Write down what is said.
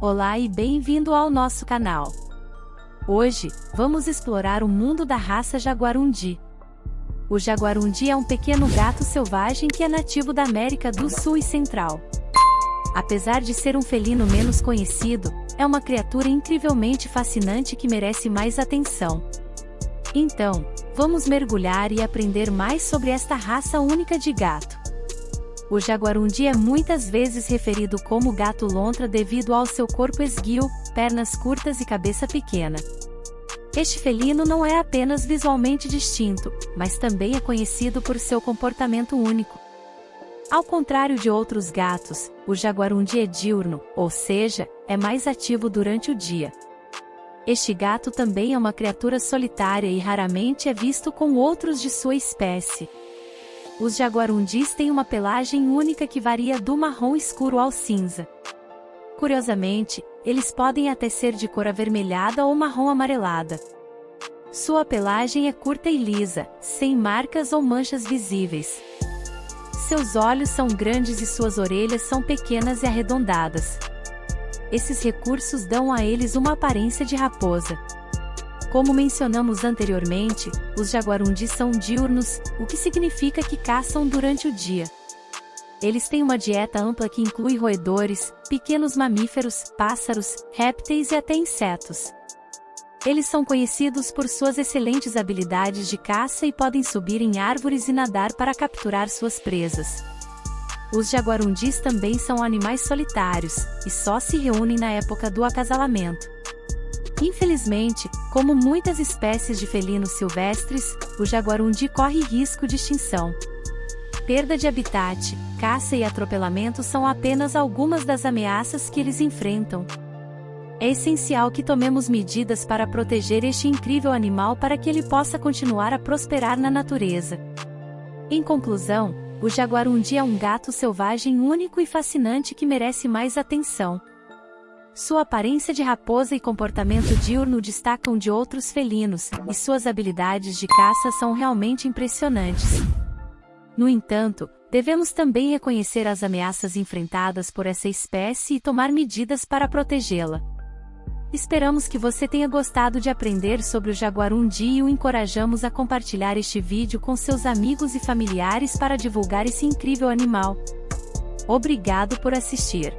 Olá e bem-vindo ao nosso canal. Hoje, vamos explorar o mundo da raça Jaguarundi. O Jaguarundi é um pequeno gato selvagem que é nativo da América do Sul e Central. Apesar de ser um felino menos conhecido, é uma criatura incrivelmente fascinante que merece mais atenção. Então, vamos mergulhar e aprender mais sobre esta raça única de gato. O jaguarundi é muitas vezes referido como gato lontra devido ao seu corpo esguio, pernas curtas e cabeça pequena. Este felino não é apenas visualmente distinto, mas também é conhecido por seu comportamento único. Ao contrário de outros gatos, o jaguarundi é diurno, ou seja, é mais ativo durante o dia. Este gato também é uma criatura solitária e raramente é visto com outros de sua espécie. Os jaguarundis têm uma pelagem única que varia do marrom escuro ao cinza. Curiosamente, eles podem até ser de cor avermelhada ou marrom amarelada. Sua pelagem é curta e lisa, sem marcas ou manchas visíveis. Seus olhos são grandes e suas orelhas são pequenas e arredondadas. Esses recursos dão a eles uma aparência de raposa. Como mencionamos anteriormente, os jaguarundis são diurnos, o que significa que caçam durante o dia. Eles têm uma dieta ampla que inclui roedores, pequenos mamíferos, pássaros, répteis e até insetos. Eles são conhecidos por suas excelentes habilidades de caça e podem subir em árvores e nadar para capturar suas presas. Os jaguarundis também são animais solitários, e só se reúnem na época do acasalamento. Infelizmente, como muitas espécies de felinos silvestres, o jaguarundi corre risco de extinção. Perda de habitat, caça e atropelamento são apenas algumas das ameaças que eles enfrentam. É essencial que tomemos medidas para proteger este incrível animal para que ele possa continuar a prosperar na natureza. Em conclusão, o jaguarundi é um gato selvagem único e fascinante que merece mais atenção. Sua aparência de raposa e comportamento diurno destacam de outros felinos, e suas habilidades de caça são realmente impressionantes. No entanto, devemos também reconhecer as ameaças enfrentadas por essa espécie e tomar medidas para protegê-la. Esperamos que você tenha gostado de aprender sobre o jaguarundi e o encorajamos a compartilhar este vídeo com seus amigos e familiares para divulgar esse incrível animal. Obrigado por assistir.